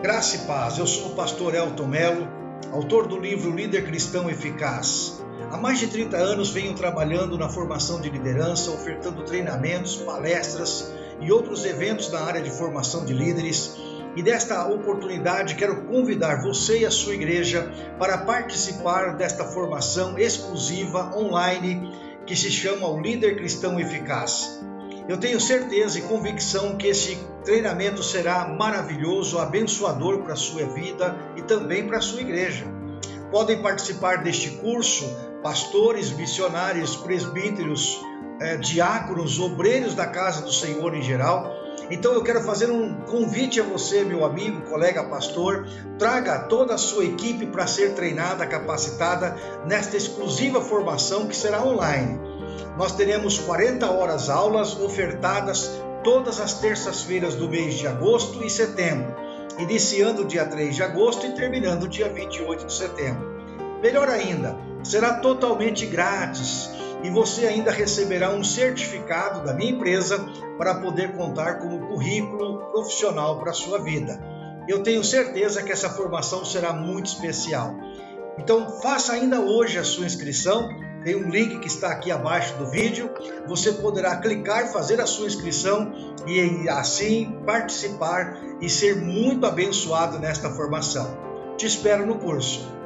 Graça e paz, eu sou o pastor Elton Melo, autor do livro Líder Cristão Eficaz. Há mais de 30 anos venho trabalhando na formação de liderança, ofertando treinamentos, palestras e outros eventos na área de formação de líderes. E desta oportunidade quero convidar você e a sua igreja para participar desta formação exclusiva online que se chama o Líder Cristão Eficaz. Eu tenho certeza e convicção que esse treinamento será maravilhoso, abençoador para a sua vida e também para a sua igreja. Podem participar deste curso pastores, missionários, presbíteros, eh, diáconos, obreiros da casa do Senhor em geral. Então eu quero fazer um convite a você, meu amigo, colega pastor, traga toda a sua equipe para ser treinada, capacitada nesta exclusiva formação que será online. Nós teremos 40 horas aulas ofertadas todas as terças-feiras do mês de agosto e setembro, iniciando dia 3 de agosto e terminando dia 28 de setembro. Melhor ainda, será totalmente grátis e você ainda receberá um certificado da minha empresa para poder contar como currículo profissional para a sua vida. Eu tenho certeza que essa formação será muito especial. Então, faça ainda hoje a sua inscrição tem um link que está aqui abaixo do vídeo. Você poderá clicar, fazer a sua inscrição e assim participar e ser muito abençoado nesta formação. Te espero no curso.